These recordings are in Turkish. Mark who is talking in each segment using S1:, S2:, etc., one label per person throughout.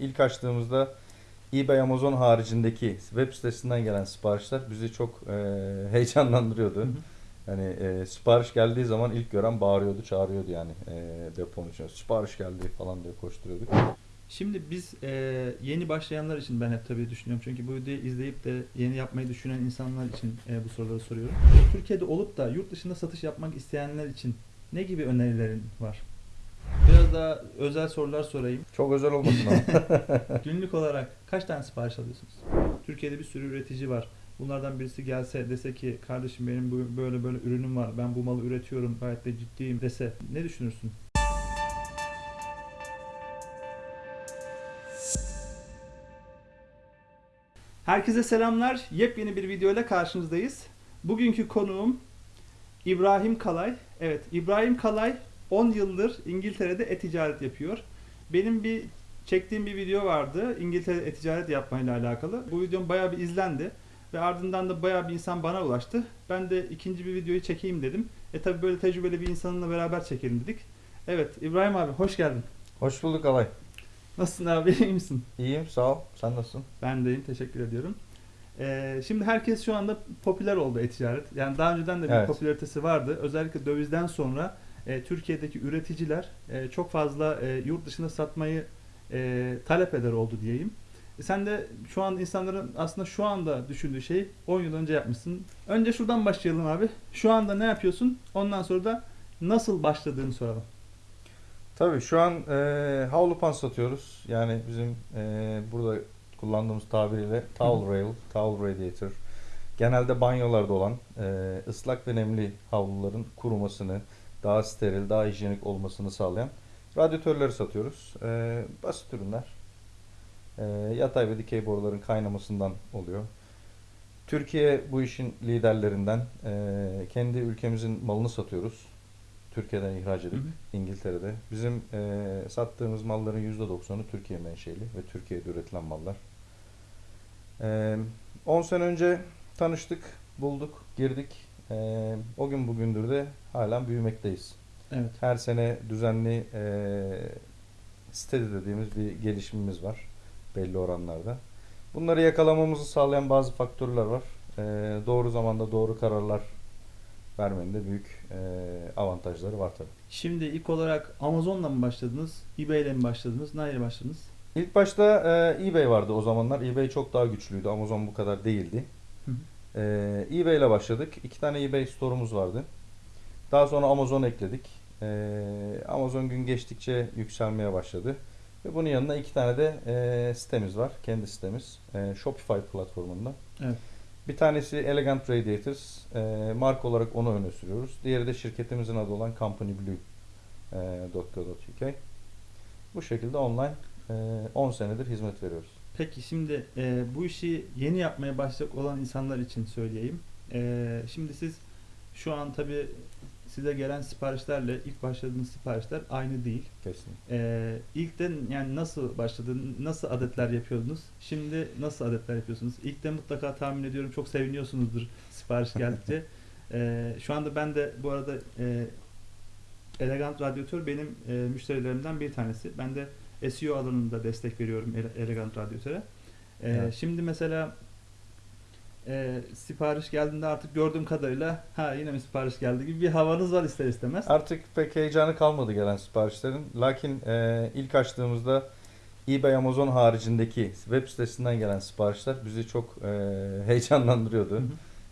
S1: ilk açtığımızda eBay Amazon haricindeki web sitesinden gelen siparişler bizi çok e, heyecanlandırıyordu.
S2: Hı hı.
S1: Hani e, sipariş geldiği zaman ilk gören bağırıyordu, çağırıyordu yani e, deponun içine. Sipariş geldi falan diye koşturuyorduk.
S2: Şimdi biz e, yeni başlayanlar için ben hep tabii düşünüyorum. Çünkü bu videoyu izleyip de yeni yapmayı düşünen insanlar için e, bu soruları soruyorum. Türkiye'de olup da yurt dışında satış yapmak isteyenler için ne gibi önerilerin var? Biraz daha özel sorular sorayım.
S1: Çok özel olmasın ama.
S2: Günlük olarak kaç tane sipariş alıyorsunuz? Türkiye'de bir sürü üretici var. Bunlardan birisi gelse dese ki kardeşim benim bu- böyle böyle ürünüm var. Ben bu malı üretiyorum. Gayet de ciddiyim dese ne düşünürsün? Herkese selamlar. Yepyeni bir video ile karşınızdayız. Bugünkü konuğum İbrahim Kalay. Evet, İbrahim Kalay 10 yıldır İngiltere'de e-ticaret yapıyor. Benim bir çektiğim bir video vardı İngiltere'de e-ticaret yapmayla alakalı. Bu videom bayağı bir izlendi ve ardından da bayağı bir insan bana ulaştı. Ben de ikinci bir videoyu çekeyim dedim. E tabi böyle tecrübeli bir insanınla beraber çekelim dedik. Evet, İbrahim abi hoş geldin.
S1: Hoş bulduk Alay.
S2: Nasılsın abi, iyi misin?
S1: İyiyim, sağ ol. Sen nasılsın?
S2: Ben deyim, teşekkür ediyorum. Ee, şimdi herkes şu anda popüler oldu e-ticaret. Yani daha önceden de bir
S1: Evet.
S2: popülaritesi vardı. Özellikle dövizden sonra e, Türkiye'deki üreticiler e, çok fazla e, yurt dışına satmayı e, talep eder oldu diyeyim. E, sen de şu an insanların aslında şu anda düşündüğü şeyi 10 yıl önce yapmışsın. Önce şuradan başlayalım abi. Şu anda ne yapıyorsun? Ondan sonra da nasıl başladığını soralım.
S1: Tabii şu an e, havlu pan satıyoruz. Yani bizim e, burada kullandığımız tabiriyle towel rail, towel radiator. Genelde banyolarda olan e, ıslak ve nemli havluların kurumasını, daha steril, daha hijyenik olmasını sağlayan radyatörleri satıyoruz. E, basit ürünler. E, yatay ve dikey boruların kaynamasından oluyor. Türkiye bu işin liderlerinden. E, kendi ülkemizin malını satıyoruz. Türkiye'den ihraç edip
S2: Hı hı.
S1: İngiltere'de. Bizim e, sattığımız malların %90'ı Türkiye menşeli ve Türkiye'de üretilen mallar. E, 10 sene önce tanıştık, bulduk, girdik. E, o gün bugündür de halen büyümekteyiz.
S2: Evet.
S1: Her sene düzenli e, steady dediğimiz bir gelişimimiz var belli oranlarda. Bunları yakalamamızı sağlayan bazı faktörler var. E, doğru zamanda doğru kararlar vermenin de büyük e, avantajları var tabii.
S2: Şimdi ilk olarak Amazon'la mı başladınız? eBay ile mi başladınız? Neyle başladınız?
S1: İlk başta e, eBay vardı o zamanlar. eBay çok daha güçlüydü. Amazon bu kadar değildi.
S2: Hı hı.
S1: E, eBay ile başladık. İki tane eBay store'umuz vardı. Daha sonra Amazon ekledik. E, Amazon gün geçtikçe yükselmeye başladı. Ve bunun yanında iki tane de e, sitemiz var. Kendi sitemiz. E, Shopify platformunda.
S2: Evet.
S1: Bir tanesi Elegant Radiators. E, marka olarak onu öne sürüyoruz. Diğeri de şirketimizin adı olan Company Blue. e. Bu şekilde online e, 10 senedir hizmet veriyoruz.
S2: Peki şimdi e, bu işi yeni yapmaya başlayacak olan insanlar için söyleyeyim. E, şimdi siz şu an tabi size gelen siparişlerle ilk başladığınız siparişler aynı değil.
S1: Kesin.
S2: E, ilkten yani nasıl başladı, nasıl adetler yapıyordunuz? Şimdi nasıl adetler yapıyorsunuz? İlkte mutlaka tahmin ediyorum çok seviniyorsunuzdur sipariş geldikçe. E, şu anda ben de bu arada e, Elegant Radyatör benim e, müşterilerimden bir tanesi. Ben de SEO alanında destek veriyorum Ele- Elegant Radyatöre. E,
S1: Evet.
S2: Şimdi mesela e, sipariş geldiğinde artık gördüğüm kadarıyla ha yine mi sipariş geldi gibi bir havanız var ister istemez.
S1: Artık pek heyecanı kalmadı gelen siparişlerin. Lakin e, ilk açtığımızda eBay Amazon haricindeki web sitesinden gelen siparişler bizi çok e, heyecanlandırıyordu.
S2: Hı hı.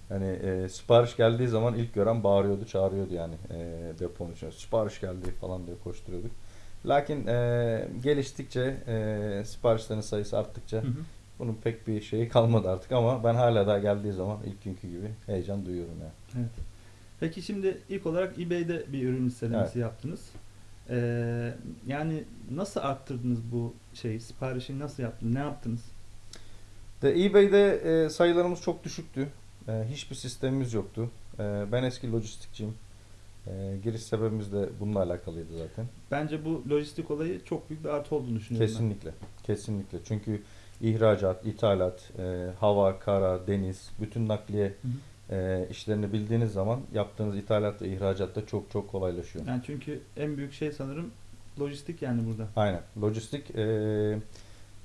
S1: Hani e, sipariş geldiği zaman ilk gören bağırıyordu, çağırıyordu yani e, deponun içine. Sipariş geldi falan diye koşturuyorduk. Lakin e, geliştikçe, e, siparişlerin sayısı arttıkça
S2: Hı hı.
S1: bunun pek bir şeyi kalmadı artık ama ben hala daha geldiği zaman ilk günkü gibi heyecan duyuyorum yani.
S2: Evet. Peki şimdi ilk olarak eBay'de bir ürün listelemesi
S1: Evet.
S2: yaptınız. Ee, yani nasıl arttırdınız bu şeyi? Siparişi nasıl yaptınız? Ne yaptınız?
S1: De eBay'de e, sayılarımız çok düşüktü. E, hiçbir sistemimiz yoktu. E, ben eski lojistikçiyim. E, giriş sebebimiz de bununla alakalıydı zaten.
S2: Bence bu lojistik olayı çok büyük bir artı olduğunu düşünüyorum
S1: Kesinlikle. Kesinlikle. Çünkü ihracat, ithalat, e, hava, kara, deniz, bütün nakliye
S2: ben. Hı hı.
S1: e, işlerini bildiğiniz zaman yaptığınız ithalat ve ihracatta çok çok kolaylaşıyor.
S2: Yani çünkü en büyük şey sanırım lojistik yani burada.
S1: Aynen. Lojistik e,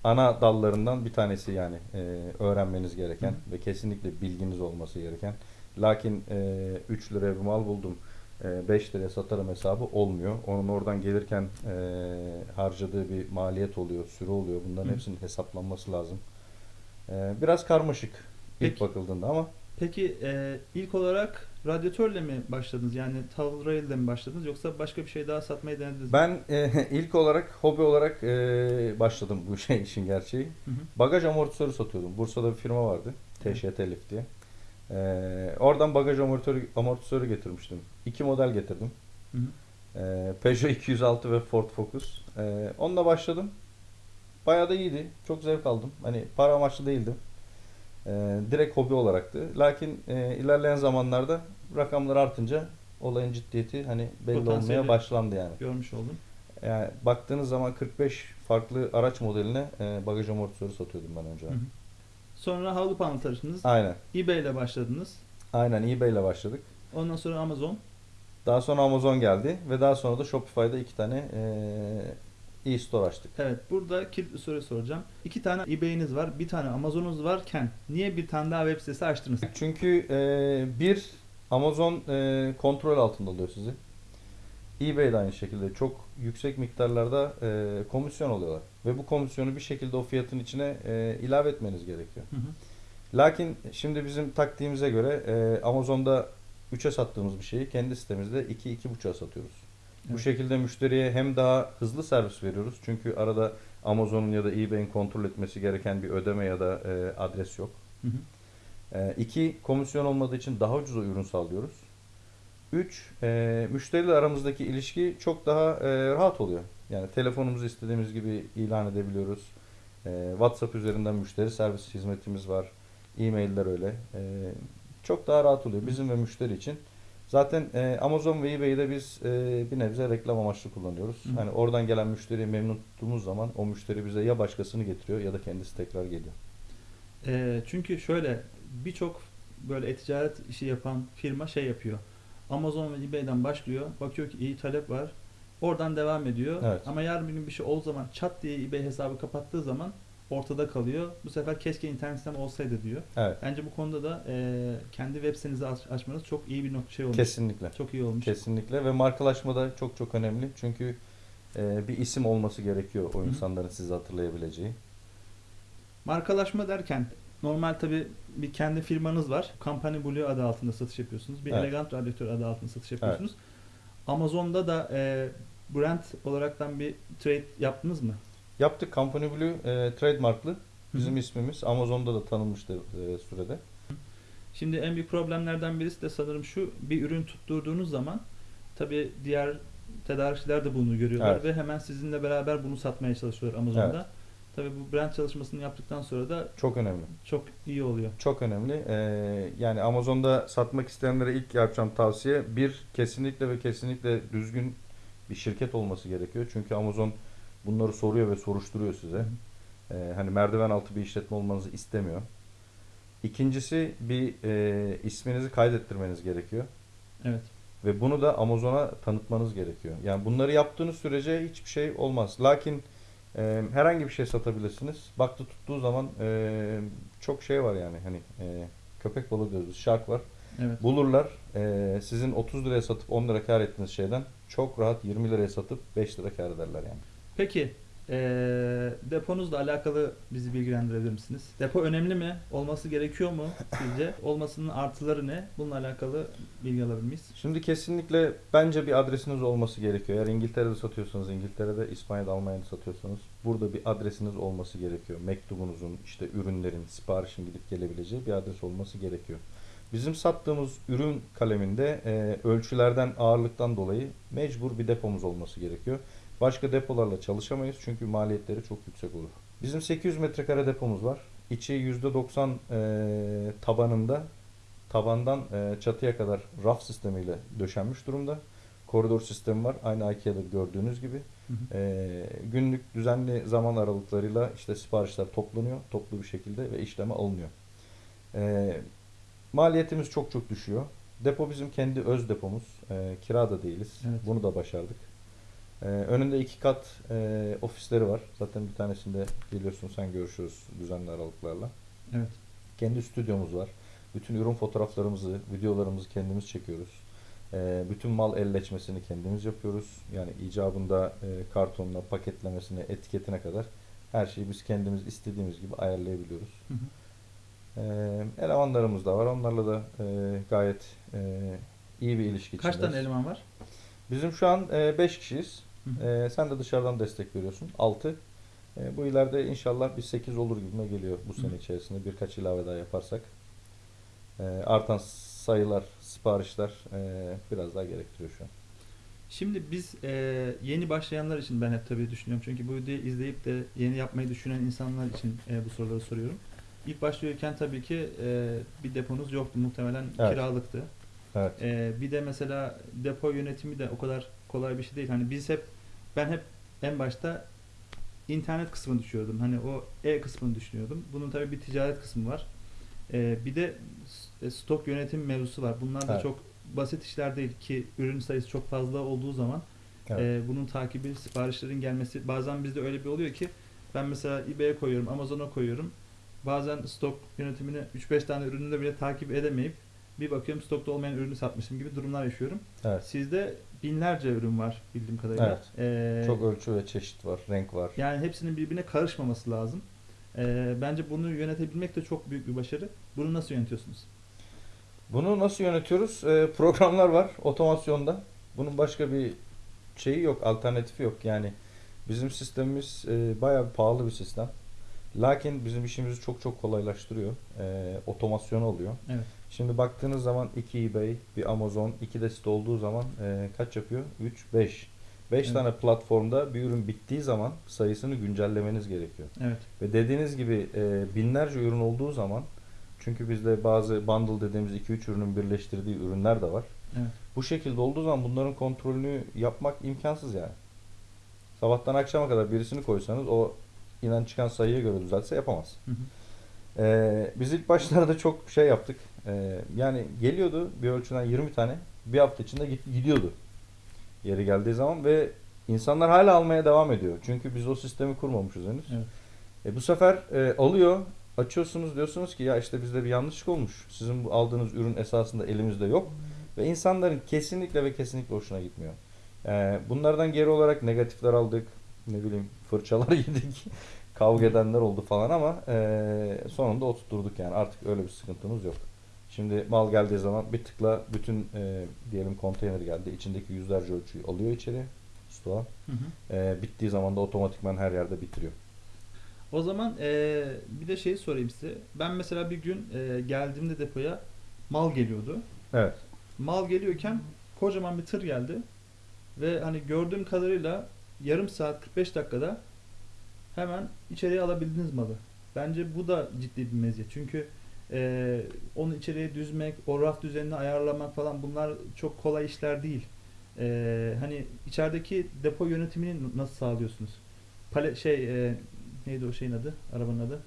S1: ana dallarından bir tanesi yani e, öğrenmeniz gereken ve kesinlikle bilginiz olması gereken. Lakin e, 3 liraya bir mal buldum, 5 liraya satarım hesabı olmuyor. Onun oradan gelirken e, harcadığı bir maliyet oluyor, süre oluyor. Bunların
S2: Hı.
S1: hepsinin hesaplanması lazım. E, biraz karmaşık ilk
S2: Peki.
S1: bakıldığında ama
S2: Peki e, ilk olarak radyatörle mi başladınız? Yani towel rail ile mi başladınız? Yoksa başka bir şey daha satmayı denediniz mi?
S1: ben e, ilk olarak hobi olarak e, başladım bu şey işin gerçeği.
S2: Hı hı.
S1: Bagaj amortisörü satıyordum. Bursa'da bir firma vardı. TŞT Elif diye. Ee, oradan bagaj amortisörü, amortisörü getirmiştim. İki model getirdim.
S2: Hı hı.
S1: Ee, Peugeot 206 ve Ford Focus. Ee, onunla başladım. Bayağı da iyiydi. Çok zevk aldım. Hani para amaçlı değildim. Ee, direkt hobi olacaktı. Lakin e, ilerleyen zamanlarda rakamlar artınca olayın ciddiyeti hani belli
S2: Potansiyeli.
S1: olmaya başlandı yani.
S2: Görmüş oldum.
S1: Yani baktığınız zaman 45 farklı araç modeline e, bagaj amortisörü satıyordum ben önce.
S2: Hı hı. Sonra havlu panel taşıdınız.
S1: Aynen.
S2: eBay ile başladınız.
S1: Aynen eBay ile başladık.
S2: Ondan sonra Amazon.
S1: Daha sonra Amazon geldi ve daha sonra da Shopify'da iki tane eee e-store açtık.
S2: Evet burada kilit bir soru soracağım. İki tane eBay'iniz var, bir tane Amazon'unuz varken niye bir tane daha web sitesi açtınız?
S1: Çünkü eee, bir Amazon eee, kontrol altında oluyor sizi. eBay de aynı şekilde çok yüksek miktarlarda eee, komisyon alıyorlar. Ve bu komisyonu bir şekilde o fiyatın içine eee, ilave etmeniz gerekiyor.
S2: Hı hı.
S1: Lakin şimdi bizim taktiğimize göre eee, Amazon'da 3'e sattığımız bir şeyi kendi sitemizde 2-2,5'a satıyoruz. Bu
S2: Evet.
S1: şekilde müşteriye hem daha hızlı servis veriyoruz. Çünkü arada Amazon'un ya da eBay'in kontrol etmesi gereken bir ödeme ya da e, adres yok.
S2: Hı hı.
S1: E, iki, komisyon olmadığı için daha ucuz ürün sağlıyoruz. Üç, e, müşteriyle aramızdaki ilişki çok daha e, rahat oluyor. Yani telefonumuzu istediğimiz gibi ilan edebiliyoruz. E, WhatsApp üzerinden müşteri servis hizmetimiz var. E-mailler öyle. E, çok daha rahat oluyor bizim ve müşteri için. Zaten e, Amazon ve eBay'de biz e, bir nebze reklam amaçlı kullanıyoruz.
S2: Hı.
S1: Hani oradan gelen müşteriyi memnun tuttuğumuz zaman o müşteri bize ya başkasını getiriyor ya da kendisi tekrar geliyor.
S2: Ee, çünkü şöyle birçok böyle e-ticaret işi yapan firma şey yapıyor. Amazon ve eBay'den başlıyor. Bakıyor ki iyi talep var. Oradan devam ediyor.
S1: Evet.
S2: Ama yarın bir gün bir şey olduğu zaman çat diye eBay hesabı kapattığı zaman ortada kalıyor. Bu sefer keşke internet sitem olsaydı diyor.
S1: Evet.
S2: Bence bu konuda da e, kendi web sitenizi aç- açmanız çok iyi bir nok- şey olmuş.
S1: Kesinlikle.
S2: Çok iyi olmuş.
S1: Kesinlikle ve markalaşma da çok çok önemli. Çünkü e, bir isim olması gerekiyor o insanların sizi hatırlayabileceği.
S2: Markalaşma derken normal tabi bir kendi firmanız var. Company Blue adı altında satış yapıyorsunuz. Bir
S1: Evet.
S2: elegant radyatör adı altında satış yapıyorsunuz. Amazon'da da e, brand olaraktan bir trade yaptınız mı?
S1: Yaptık Company Blue e, trademarklı. Bizim
S2: Hı hı.
S1: ismimiz Amazon'da da tanınmıştı e, sürede.
S2: Şimdi en büyük problemlerden birisi de sanırım şu bir ürün tutturduğunuz zaman tabi diğer tedarikçiler de bunu görüyorlar
S1: Evet.
S2: ve hemen sizinle beraber bunu satmaya çalışıyorlar Amazon'da. Tabi bu brand çalışmasını yaptıktan sonra da
S1: Çok önemli.
S2: çok iyi oluyor.
S1: Çok önemli. E, yani Amazon'da satmak isteyenlere ilk yapacağım tavsiye bir kesinlikle ve kesinlikle düzgün bir şirket olması gerekiyor. Çünkü Amazon bunları soruyor ve soruşturuyor size. E, hani merdiven altı bir işletme olmanızı istemiyor. İkincisi bir e, isminizi kaydettirmeniz gerekiyor.
S2: Evet.
S1: Ve bunu da Amazon'a tanıtmanız gerekiyor. Yani bunları yaptığınız sürece hiçbir şey olmaz. Lakin e, herhangi bir şey satabilirsiniz. Baktı tuttuğu zaman e, çok şey var yani hani e, köpek balığı diyoruz, shark var.
S2: Evet.
S1: Bulurlar. e, sizin 30 liraya satıp 10 lira kar ettiğiniz şeyden çok rahat 20 liraya satıp 5 lira kar ederler yani.
S2: Peki eee deponuzla alakalı bizi bilgilendirebilir misiniz? Depo önemli mi? Olması gerekiyor mu sizce? Olmasının artıları ne? Bununla alakalı bilgi alabilir miyiz?
S1: Şimdi kesinlikle bence bir adresiniz olması gerekiyor. Eğer İngiltere'de satıyorsanız İngiltere'de, İspanya'da, Almanya'da satıyorsanız burada bir adresiniz olması gerekiyor. Mektubunuzun, işte ürünlerin, siparişin gidip gelebileceği bir adres olması gerekiyor. Bizim sattığımız ürün kaleminde e, ölçülerden, ağırlıktan dolayı mecbur bir depomuz olması gerekiyor. Başka depolarla çalışamayız çünkü maliyetleri çok yüksek olur. Bizim 800 metrekare depomuz var. İçi %90 e, tabanında tabandan e, çatıya kadar raf sistemiyle döşenmiş durumda. Koridor sistemi var. Aynı IKEA'da gördüğünüz gibi.
S2: Hı hı.
S1: E, günlük düzenli zaman aralıklarıyla işte siparişler toplanıyor. Toplu bir şekilde ve işleme alınıyor. E, maliyetimiz çok çok düşüyor. Depo bizim kendi öz depomuz. E, kira da değiliz.
S2: Evet.
S1: Bunu da başardık. Ee, önünde iki kat e, ofisleri var. Zaten bir tanesinde geliyorsun sen görüşürüz düzenli aralıklarla.
S2: Evet.
S1: Kendi stüdyomuz var. Bütün ürün fotoğraflarımızı, videolarımızı kendimiz çekiyoruz. Ee, bütün mal elleçmesini kendimiz yapıyoruz. Yani icabında e, kartonuna, paketlemesine, etiketine kadar her şeyi biz kendimiz istediğimiz gibi ayarlayabiliyoruz.
S2: Hı hı.
S1: Ee, elemanlarımız da var. Onlarla da e, gayet e, iyi bir ilişki
S2: Kaç
S1: içindeyiz.
S2: tane eleman var?
S1: Bizim şu an 5 kişiyiz.
S2: Hı hı.
S1: Ee, sen de dışarıdan destek veriyorsun. 6. bu ileride inşallah bir 8 olur gibime geliyor bu sene içerisinde birkaç ilave daha yaparsak. Ee, artan sayılar, siparişler e, biraz daha gerektiriyor şu an.
S2: Şimdi biz e, yeni başlayanlar için ben hep tabii düşünüyorum. Çünkü bu videoyu izleyip de yeni yapmayı düşünen insanlar için e, bu soruları soruyorum. İlk başlıyorken tabii ki e, bir deponuz yoktu. Muhtemelen
S1: Evet.
S2: kiralıktı.
S1: Evet.
S2: E, bir de mesela depo yönetimi de o kadar kolay bir şey değil. Hani biz hep ben hep en başta internet kısmını düşünüyordum. Hani o e kısmını düşünüyordum. Bunun tabii bir ticaret kısmı var. E, bir de e, stok yönetim mevzusu var. Bunlar da
S1: Evet.
S2: çok basit işler değil ki ürün sayısı çok fazla olduğu zaman
S1: Evet.
S2: e, bunun takibi, siparişlerin gelmesi bazen bizde öyle bir oluyor ki ben mesela eBay'e koyuyorum, Amazon'a koyuyorum. Bazen stok yönetimini 3-5 tane ürünü de bile takip edemeyip bir bakıyorum stokta olmayan ürünü satmışım gibi durumlar yaşıyorum.
S1: Evet.
S2: Sizde binlerce ürün var bildiğim kadarıyla. E,
S1: Çok ölçü ve çeşit var, renk var.
S2: yani hepsinin birbirine karışmaması lazım. E, bence bunu yönetebilmek de çok büyük bir başarı. Bunu nasıl yönetiyorsunuz?
S1: Bunu nasıl yönetiyoruz? Ee, programlar var otomasyonda. Bunun başka bir şeyi yok, alternatifi yok. Yani bizim sistemimiz e, bayağı pahalı bir sistem. Lakin bizim işimizi çok çok kolaylaştırıyor. E, otomasyon oluyor.
S2: Evet.
S1: Şimdi baktığınız zaman iki eBay, bir Amazon, iki de site olduğu zaman e, kaç yapıyor? 3, 5. 5
S2: Evet.
S1: tane platformda bir ürün bittiği zaman sayısını güncellemeniz gerekiyor.
S2: Evet.
S1: Ve dediğiniz gibi e, binlerce ürün olduğu zaman çünkü bizde bazı bundle dediğimiz 2-3 ürünün birleştirdiği ürünler de var.
S2: Evet.
S1: Bu şekilde olduğu zaman bunların kontrolünü yapmak imkansız yani. Sabahtan akşama kadar birisini koysanız o inen çıkan sayıya göre düzeltse yapamaz.
S2: Hı hı.
S1: Ee, biz ilk başlarda çok şey yaptık. Ee, yani geliyordu bir ölçüden 20 tane bir hafta içinde gidiyordu. Yeri geldiği zaman ve insanlar hala almaya devam ediyor. Çünkü biz o sistemi kurmamışız henüz.
S2: Evet.
S1: E, bu sefer e, alıyor, açıyorsunuz diyorsunuz ki ya işte bizde bir yanlışlık olmuş. Sizin bu aldığınız ürün esasında elimizde yok. Ve insanların kesinlikle ve kesinlikle hoşuna gitmiyor. E, bunlardan geri olarak negatifler aldık. Ne bileyim fırçalar yedik. Kavga edenler oldu falan ama e, sonunda oturtturduk yani. Artık öyle bir sıkıntımız yok. Şimdi mal geldiği zaman bir tıkla bütün e, diyelim konteyner geldi. içindeki yüzlerce ölçüyü alıyor içeri. Stoğa.
S2: Hı hı.
S1: E, bittiği zaman da otomatikman her yerde bitiriyor.
S2: O zaman eee, bir de şey sorayım size. Ben mesela bir gün eee, geldiğimde depoya mal geliyordu.
S1: Evet.
S2: Mal geliyorken kocaman bir tır geldi. Ve hani gördüğüm kadarıyla yarım saat 45 dakikada hemen içeriye alabildiniz malı. Bence bu da ciddi bir meziyet. Çünkü eee, onu içeriye düzmek, o raf düzenini ayarlamak falan bunlar çok kolay işler değil. Eee, hani içerideki depo yönetimini nasıl sağlıyorsunuz? Pale şey eee, neydi o şeyin adı? Arabanın adı?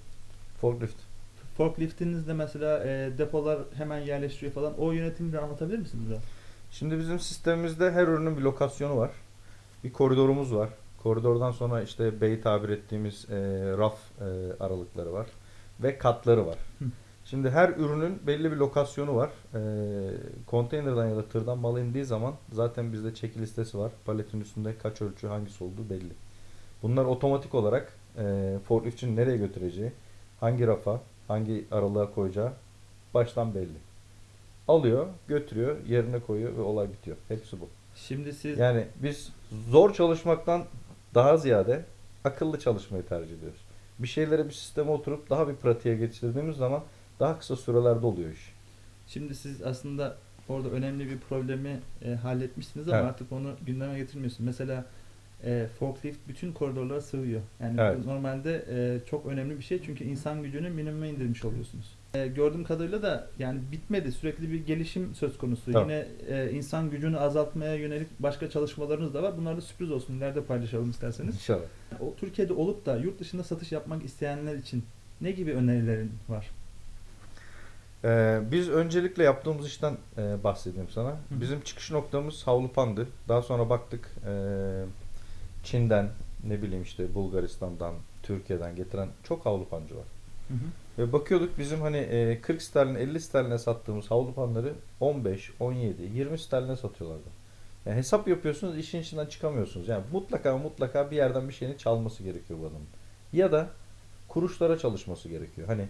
S1: Forklift.
S2: Forkliftinizde mesela eee, depolar hemen yerleştiriyor falan. O yönetimini de anlatabilir misiniz biraz?
S1: Şimdi bizim sistemimizde her ürünün bir lokasyonu var. Bir koridorumuz var. Koridordan sonra işte bey tabir ettiğimiz e, raf e, aralıkları var. Ve katları var.
S2: Hı.
S1: Şimdi her ürünün belli bir lokasyonu var. E, konteynerden ya da tırdan mal indiği zaman zaten bizde çeki listesi var. Paletin üstünde kaç ölçü hangisi olduğu belli. Bunlar otomatik olarak e, forkliftçinin nereye götüreceği, hangi rafa, hangi aralığa koyacağı baştan belli. Alıyor, götürüyor, yerine koyuyor ve olay bitiyor. Hepsi bu.
S2: Şimdi siz
S1: Yani biz zor çalışmaktan daha ziyade akıllı çalışmayı tercih ediyoruz. Bir şeyleri bir sisteme oturup daha bir pratiğe geçirdiğimiz zaman daha kısa sürelerde oluyor iş.
S2: Şimdi siz aslında orada önemli bir problemi e, halletmişsiniz ama
S1: Evet.
S2: artık onu gündeme getirmiyorsunuz. Mesela e, forklift bütün koridorlara sığıyor. Yani
S1: Evet.
S2: normalde e, çok önemli bir şey çünkü insan gücünü minimuma indirmiş oluyorsunuz. E, gördüğüm kadarıyla da yani bitmedi. Sürekli bir gelişim söz konusu.
S1: Tabii.
S2: Yine e, insan gücünü azaltmaya yönelik başka çalışmalarınız da var. Bunlar da sürpriz olsun. İleride paylaşalım isterseniz.
S1: İnşallah.
S2: O Türkiye'de olup da yurt dışında satış yapmak isteyenler için ne gibi önerilerin var?
S1: Ee, biz öncelikle yaptığımız işten e, bahsedeyim sana.
S2: hı.
S1: Bizim çıkış noktamız Havlupan'dı. Daha sonra baktık e, Çin'den ne bileyim işte Bulgaristan'dan, Türkiye'den getiren çok havlu pancı var.
S2: Hı hı.
S1: Ve bakıyorduk bizim hani e, 40 sterlin 50 sterline sattığımız havlu panları 15, 17, 20 sterline satıyorlardı. Yani hesap yapıyorsunuz işin içinden çıkamıyorsunuz. Yani mutlaka mutlaka bir yerden bir şeyini çalması gerekiyor bu adamın. Ya da kuruşlara çalışması gerekiyor. Hani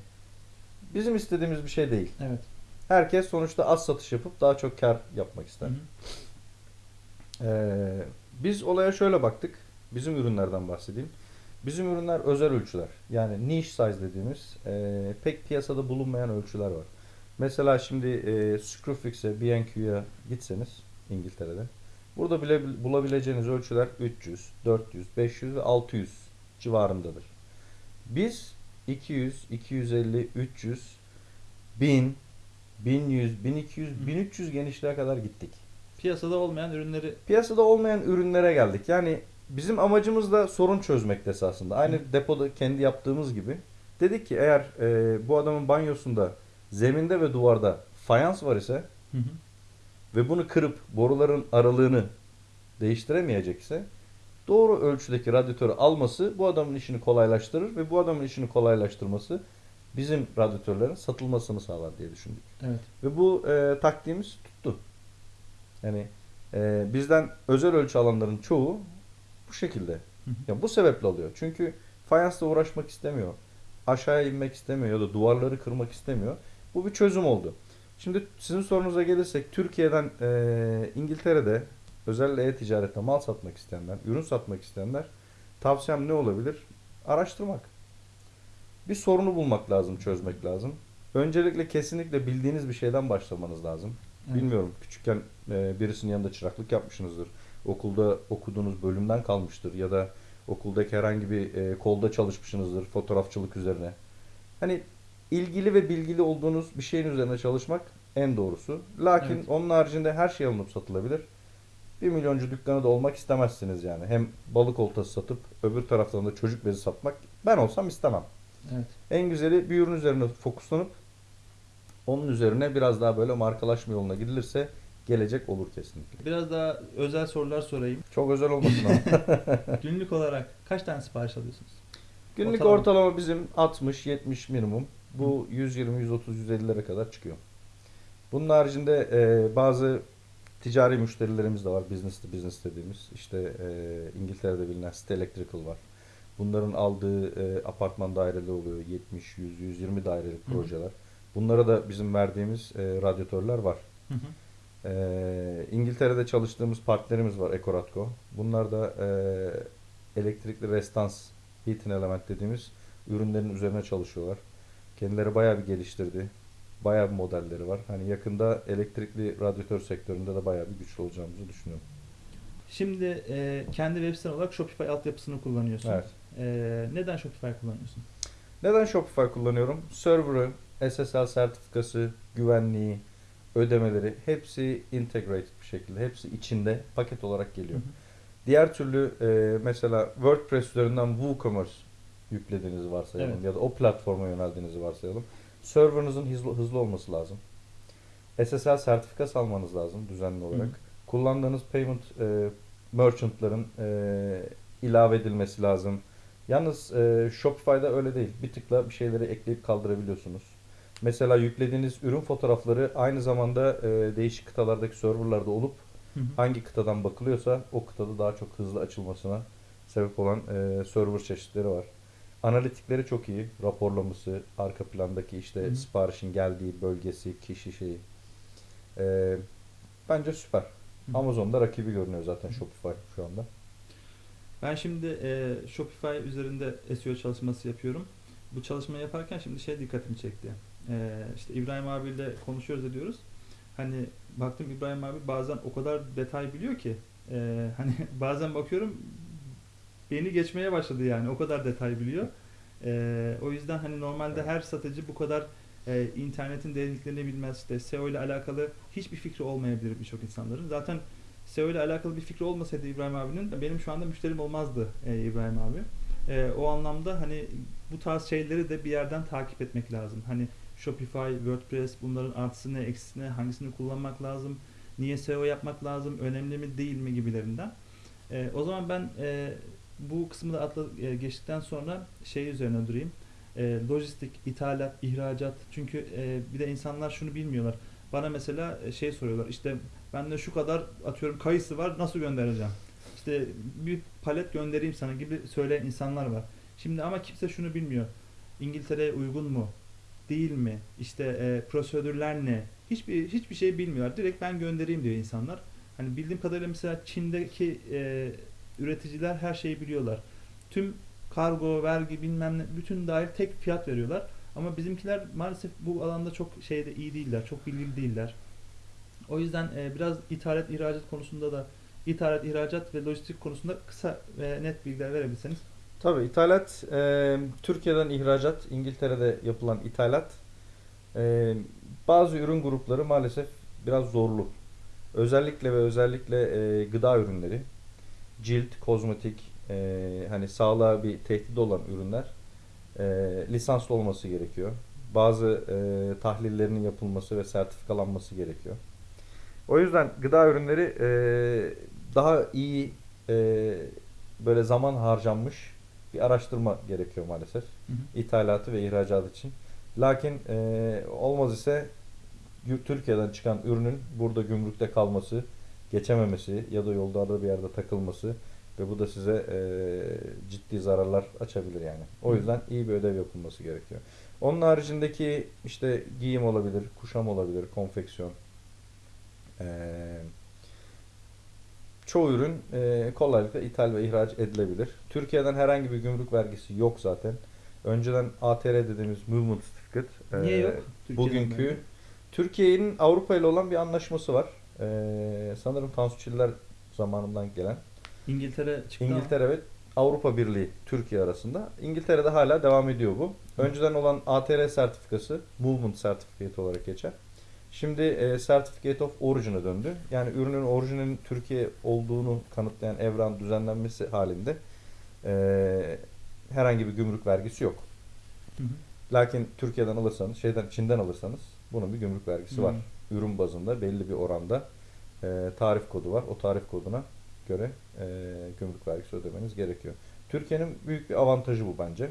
S1: bizim istediğimiz bir şey değil.
S2: Evet.
S1: Herkes sonuçta az satış yapıp daha çok kar yapmak ister.
S2: Hı hı.
S1: Ee, biz olaya şöyle baktık. Bizim ürünlerden bahsedeyim. Bizim ürünler özel ölçüler. Yani niche size dediğimiz e, pek piyasada bulunmayan ölçüler var. Mesela şimdi e, Screwfix'e, B&Q'ya gitseniz İngiltere'de burada bile bulabileceğiniz ölçüler 300, 400, 500 ve 600 civarındadır. Biz 200, 250, 300, 1000, 1100, 1200, 1300 genişliğe kadar gittik.
S2: Piyasada olmayan ürünleri
S1: Piyasada olmayan ürünlere geldik. Yani bizim amacımız da sorun çözmekti esasında. Aynı
S2: Hı.
S1: depoda kendi yaptığımız gibi. Dedik ki eğer e, bu adamın banyosunda zeminde ve duvarda fayans var ise
S2: Hı hı.
S1: ve bunu kırıp boruların aralığını değiştiremeyecekse doğru ölçüdeki radyatörü alması bu adamın işini kolaylaştırır ve bu adamın işini kolaylaştırması bizim radyatörlerin satılmasını sağlar diye düşündük.
S2: Evet.
S1: Ve bu e, taktiğimiz tuttu. Yani e, bizden özel ölçü alanların çoğu bu şekilde. Ya bu sebeple alıyor. Çünkü fayansla uğraşmak istemiyor. Aşağıya inmek istemiyor ya da duvarları kırmak istemiyor. Bu bir çözüm oldu. Şimdi sizin sorunuza gelirsek Türkiye'den e, İngiltere'de özellikle e-ticarette mal satmak isteyenler, ürün satmak isteyenler tavsiyem ne olabilir? Araştırmak. Bir sorunu bulmak lazım, çözmek lazım. Öncelikle kesinlikle bildiğiniz bir şeyden başlamanız lazım.
S2: Evet.
S1: Bilmiyorum küçükken e, birisinin yanında çıraklık yapmışsınızdır. Okulda okuduğunuz bölümden kalmıştır ya da okuldaki herhangi bir e, kolda çalışmışsınızdır fotoğrafçılık üzerine. Hani ilgili ve bilgili olduğunuz bir şeyin üzerine çalışmak en doğrusu. Lakin
S2: Evet.
S1: onun haricinde her şey alınıp satılabilir. Bir milyoncu dükkanı da olmak istemezsiniz yani. Hem balık oltası satıp öbür taraftan da çocuk bezi satmak ben olsam istemem.
S2: Evet.
S1: En güzeli bir ürün üzerine fokuslanıp onun üzerine biraz daha böyle markalaşma yoluna gidilirse gelecek olur kesinlikle.
S2: Biraz daha özel sorular sorayım.
S1: Çok özel olmasın ama.
S2: Günlük olarak kaç tane sipariş alıyorsunuz?
S1: Günlük
S2: Ortalama.
S1: ortalama bizim 60-70 minimum. Bu 120, 130, 150'lere kadar çıkıyor. Bunun haricinde e, bazı ticari müşterilerimiz de var. Business to business dediğimiz. İşte e, İngiltere'de bilinen City Electrical var. Bunların aldığı e, apartman daireleri oluyor. 70, 100, 120 dairelik projeler. Bunlara da bizim verdiğimiz e, radyatörler var.
S2: Hı hı.
S1: Ee, İngiltere'de çalıştığımız partnerimiz var Ekoratko. Bunlar da e, elektrikli restans heating element dediğimiz ürünlerin üzerine çalışıyorlar. Kendileri bayağı bir geliştirdi. Bayağı bir modelleri var. Hani yakında elektrikli radyatör sektöründe de bayağı bir güçlü olacağımızı düşünüyorum.
S2: Şimdi e, kendi web siten olarak Shopify altyapısını kullanıyorsun.
S1: Evet.
S2: E, neden Shopify kullanıyorsun?
S1: Neden Shopify kullanıyorum? Server'ı, SSL sertifikası, güvenliği, ödemeleri hepsi integrated bir şekilde. Hepsi içinde paket olarak geliyor.
S2: Hı hı.
S1: Diğer türlü e, mesela WordPress üzerinden WooCommerce yüklediğinizi varsayalım
S2: Evet.
S1: ya da o platforma yöneldiğinizi varsayalım. Server'ınızın hızlı, hızlı olması lazım. SSL sertifikası almanız lazım düzenli olarak.
S2: Hı.
S1: Kullandığınız payment e, merchant'ların e, ilave edilmesi lazım. Yalnız e, Shopify'da öyle değil. Bir tıkla bir şeyleri ekleyip kaldırabiliyorsunuz. Mesela yüklediğiniz ürün fotoğrafları aynı zamanda e, değişik kıtalardaki serverlarda olup
S2: Hı hı.
S1: hangi kıtadan bakılıyorsa o kıtada daha çok hızlı açılmasına sebep olan e, server çeşitleri var. Analitikleri çok iyi. Raporlaması, arka plandaki işte
S2: Hı hı.
S1: siparişin geldiği bölgesi, kişi şeyi. E, bence süper.
S2: Hı.
S1: Amazon'da rakibi görünüyor zaten Shopify şu anda.
S2: Ben şimdi e, Shopify üzerinde SEO çalışması yapıyorum. Bu çalışmayı yaparken şimdi şey dikkatimi çekti. E, işte İbrahim abiyle konuşuyoruz ediyoruz. Hani baktım İbrahim abi bazen o kadar detay biliyor ki e, hani bazen bakıyorum beni geçmeye başladı yani o kadar detay biliyor. E, o yüzden hani normalde
S1: Evet.
S2: her satıcı bu kadar e, internetin derinliklerini bilmez. İşte SEO ile alakalı hiçbir fikri olmayabilir birçok insanların. Zaten SEO ile alakalı bir fikri olmasaydı İbrahim abinin benim şu anda müşterim olmazdı e, İbrahim abi. E, o anlamda hani bu tarz şeyleri de bir yerden takip etmek lazım. Hani Shopify, WordPress bunların artısı ne, hangisini kullanmak lazım, niye SEO yapmak lazım, önemli mi değil mi gibilerinden. E, o zaman ben e, bu kısmı da atla, e, geçtikten sonra şey üzerine durayım. E, lojistik, ithalat, ihracat. Çünkü e, bir de insanlar şunu bilmiyorlar. Bana mesela e, şey soruyorlar. İşte bende şu kadar atıyorum kayısı var nasıl göndereceğim? İşte bir palet göndereyim sana gibi söyleyen insanlar var. Şimdi ama kimse şunu bilmiyor. İngiltere'ye uygun mu? Değil mi? İşte e, prosedürler ne? Hiçbir hiçbir şey bilmiyorlar. Direkt ben göndereyim diyor insanlar. Hani bildiğim kadarıyla mesela Çin'deki e, üreticiler her şeyi biliyorlar. Tüm kargo, vergi bilmem ne bütün dahil tek fiyat veriyorlar. Ama bizimkiler maalesef bu alanda çok şeyde iyi değiller, çok bilgili değiller. O yüzden e, biraz ithalat, ihracat konusunda da ithalat, ihracat ve lojistik konusunda kısa ve net bilgiler verebilirseniz.
S1: Tabii ithalat, e, Türkiye'den ihracat, İngiltere'de yapılan ithalat e, bazı ürün grupları maalesef biraz zorlu. Özellikle ve özellikle e, gıda ürünleri, cilt, kozmetik, e, hani sağlığa bir tehdit olan ürünler e, lisanslı olması gerekiyor. Bazı e, tahlillerinin yapılması ve sertifikalanması gerekiyor. O yüzden gıda ürünleri e, daha iyi e, böyle zaman harcanmış bir araştırma gerekiyor maalesef.
S2: Hı hı.
S1: ithalatı ve ihracatı için. Lakin e, olmaz ise Türkiye'den çıkan ürünün burada gümrükte kalması, geçememesi ya da yolda da bir yerde takılması ve bu da size e, ciddi zararlar açabilir yani. O yüzden iyi bir ödev yapılması gerekiyor. Onun haricindeki işte giyim olabilir, kuşam olabilir, konfeksiyon. E, çoğu ürün e, kolaylıkla ithal ve ihraç edilebilir. Türkiye'den herhangi bir gümrük vergisi yok zaten. Önceden ATR dediğimiz Movement Certificate. e,
S2: Niye yok? Türkiye'den
S1: Bugünkü? Türkiye'nin Avrupa ile olan bir anlaşması var. E, sanırım Tansu Çiller zamanından gelen.
S2: İngiltere çıktı
S1: İngiltere ve Avrupa Birliği Türkiye arasında. İngiltere'de hala devam ediyor bu. Önceden olan ATR sertifikası Movement Certificate olarak geçer. Şimdi e, Certificate of Origin'a döndü. Yani ürünün orijinalinin Türkiye olduğunu kanıtlayan evran düzenlenmesi halinde e, herhangi bir gümrük vergisi yok.
S2: Hı hı.
S1: Lakin Türkiye'den alırsanız, şeyden Çin'den alırsanız bunun bir gümrük vergisi
S2: Hı.
S1: var. Ürün bazında belli bir oranda e, tarif kodu var. O tarif koduna göre e, gümrük vergisi ödemeniz gerekiyor. Türkiye'nin büyük bir avantajı bu bence.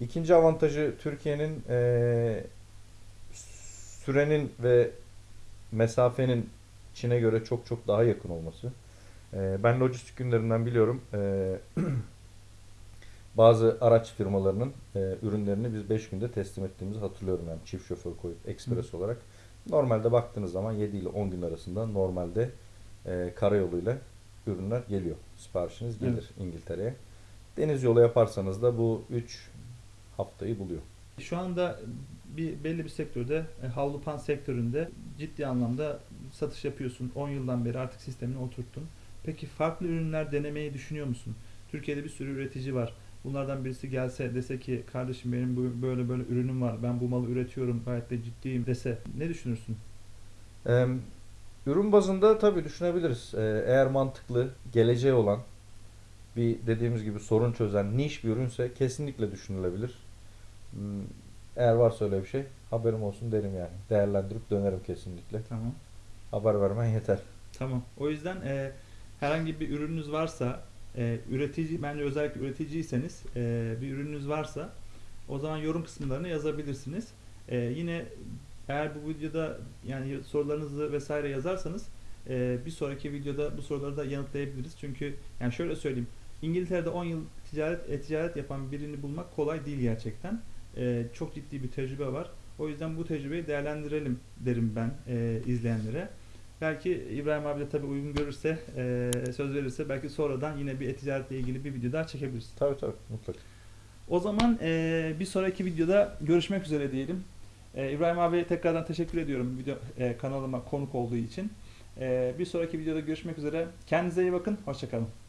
S1: İkinci avantajı Türkiye'nin e, sürenin ve mesafenin Çin'e göre çok çok daha yakın olması. E, ben lojistik günlerinden biliyorum. E, bazı araç firmalarının e, ürünlerini biz 5 günde teslim ettiğimizi hatırlıyorum yani çift şoför koyup ekspres olarak. Normalde baktığınız zaman 7 ile 10 gün arasında normalde e, karayoluyla ürünler geliyor. Siparişiniz gelir İngiltere'ye. Deniz yolu yaparsanız da bu 3 haftayı buluyor.
S2: Şu anda bir belli bir sektörde, e, havlu pan sektöründe ciddi anlamda satış yapıyorsun. 10 yıldan beri artık sistemini oturttun. Peki farklı ürünler denemeyi düşünüyor musun? Türkiye'de bir sürü üretici var. Bunlardan birisi gelse dese ki kardeşim benim böyle böyle ürünüm var. Ben bu malı üretiyorum. Gayet de ciddiyim dese ne düşünürsün?
S1: Ee, ürün bazında tabii düşünebiliriz. Ee, eğer mantıklı, geleceği olan bir dediğimiz gibi sorun çözen niş bir ürünse kesinlikle düşünülebilir. Eğer varsa öyle bir şey haberim olsun derim yani. Değerlendirip dönerim kesinlikle.
S2: Tamam.
S1: Haber vermen yeter.
S2: Tamam. O yüzden e, herhangi bir ürününüz varsa, e, üretici bence özellikle üreticiyseniz e, bir ürününüz varsa o zaman yorum kısımlarına yazabilirsiniz. E, yine eğer bu videoda yani sorularınızı vesaire yazarsanız e, bir sonraki videoda bu soruları da yanıtlayabiliriz. Çünkü yani şöyle söyleyeyim. İngiltere'de 10 yıl ticaret e-ticaret yapan birini bulmak kolay değil gerçekten. E, çok ciddi bir tecrübe var. O yüzden bu tecrübeyi değerlendirelim derim ben e, izleyenlere. Belki İbrahim abi de tabii uygun görürse, e, söz verirse belki sonradan yine bir e-ticaretle ilgili bir video daha çekebiliriz.
S1: Tabii tabii mutlaka.
S2: O zaman e, bir sonraki videoda görüşmek üzere diyelim. E, İbrahim abi tekrardan teşekkür ediyorum video e, kanalıma konuk olduğu için. E, bir sonraki videoda görüşmek üzere. Kendinize iyi bakın. Hoşçakalın.